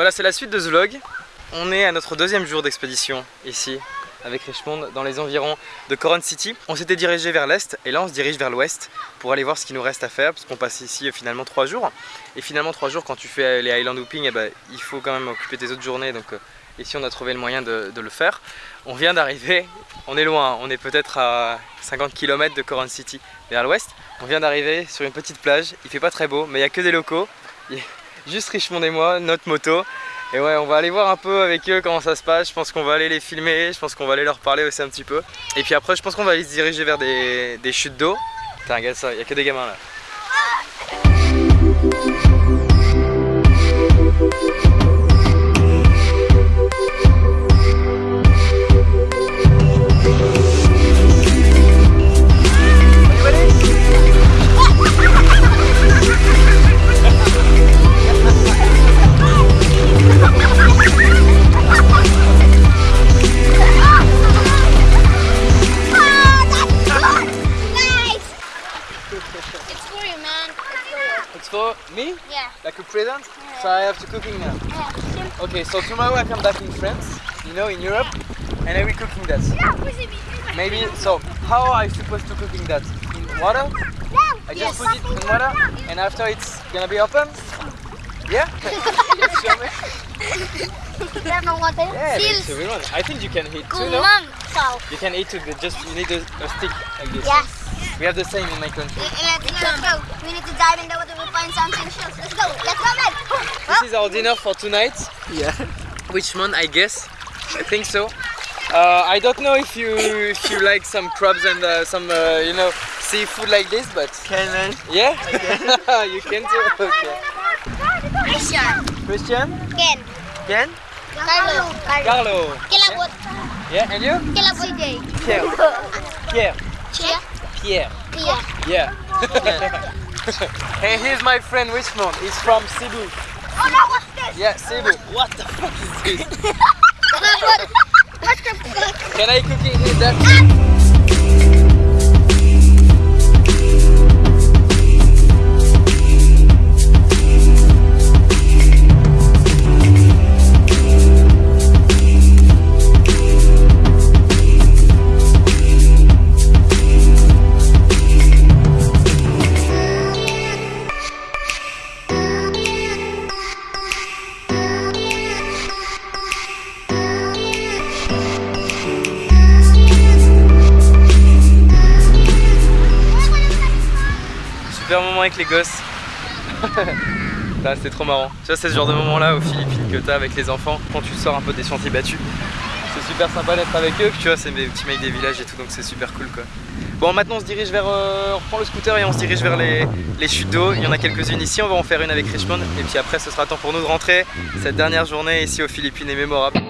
Voilà, c'est la suite de ce vlog. On est à notre deuxième jour d'expédition ici avec Richmond dans les environs de Coron City. On s'était dirigé vers l'est et là on se dirige vers l'ouest pour aller voir ce qu'il nous reste à faire parce qu'on passe ici euh, finalement trois jours. Et finalement trois jours quand tu fais les Island Hooping, eh ben, il faut quand même occuper tes autres journées donc euh, ici on a trouvé le moyen de, le faire. On vient d'arriver, on est loin, on est peut-être à 50 km de Coron City vers l'ouest. On vient d'arriver sur une petite plage, il fait pas très beau mais il n'y a que des locaux. Juste Richmond et moi, notre moto et ouais, on va aller voir un peu avec eux comment ça se passe. Je pense qu'on va aller les filmer, je pense qu'on va aller leur parler aussi un petit peu. Et puis après, je pense qu'on va aller se diriger vers des, des chutes d'eau. Putain, regarde ça, il y a que des gamins là. So I have to cooking now. Yeah. Okay, so tomorrow I come back in France, you know, in Europe, and I will cooking that. Yeah, maybe, so how are I supposed to cooking that? In water? I just put it in water, and after it's gonna be open? Yeah? yes, show me. yeah, it's a real one. I think you can eat too, no? You can eat too, just you need a, a stick like this. Yes. We have the same in my country. Let's, let's go. We need to dive in the water. We'll find something. Let's go. Let's go, man. This is our dinner for tonight. Yeah. Which month, I guess. I think so. Uh, I don't know if you if you like some crabs and uh, some uh, you know seafood like this, but can I? Yeah. you can too. Okay. Christian. Christian. Ken. Ken. Carlo. Carlo. Carlo. Yeah. yeah, and you? Pierre. Pierre. Pierre. Pierre. Pierre. Yeah. hey, here's my friend Richmond. He's from Cebu. Oh no, what's this? Yeah, Cebu. What the fuck is this? Can I cook it in that? Ah! Moment avec les gosses. c'est trop marrant. Tu vois, c'est ce genre de moment là aux Philippines que t'as avec les enfants quand tu sors un peu des sentiers battus. C'est super sympa d'être avec eux. tu vois, c'est mes petits mecs des villages et tout, donc c'est super cool quoi. Bon, maintenant on se dirige vers. Euh, on reprend le scooter et on se dirige vers les, les chutes d'eau. Il y en a quelques-unes ici. On va en faire une avec Richmond. Et puis après, ce sera temps pour nous de rentrer. Cette dernière journée ici aux Philippines est mémorable.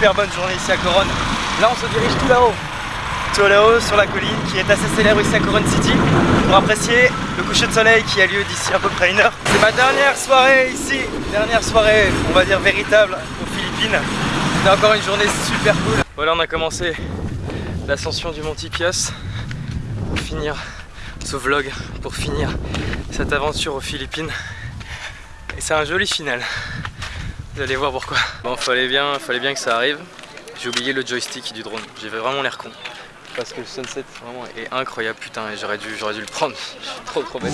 Super bonne journée ici à Coron. Là on se dirige tout là-haut, tout là-haut sur la colline qui est assez célèbre ici à Coron City pour apprécier le coucher de soleil qui a lieu d'ici à peu près une heure. C'est ma dernière soirée ici, dernière soirée on va dire véritable aux Philippines. C'était encore une journée super cool. Voilà on a commencé l'ascension du Mont Pios pour finir ce vlog, pour finir cette aventure aux Philippines. Et c'est un joli final. Vous allez voir pourquoi. Bon, fallait bien, fallait bien que ça arrive. J'ai oublié le joystick du drone. J'avais vraiment l'air con. Parce que le sunset vraiment est incroyable, putain, et j'aurais dû, dû le prendre. Je suis trop trop bête.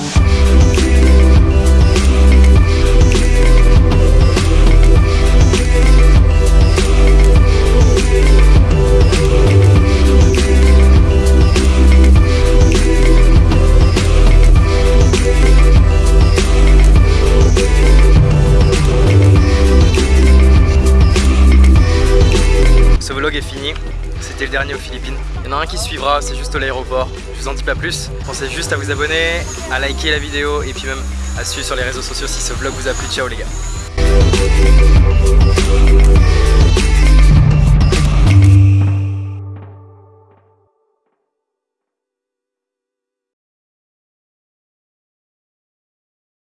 Aux Philippines. Il y en a un qui suivra, c'est juste l'aéroport. Je vous en dis pas plus. Pensez juste à vous abonner, à liker la vidéo et puis même à suivre sur les réseaux sociaux si ce vlog vous a plu. Ciao les gars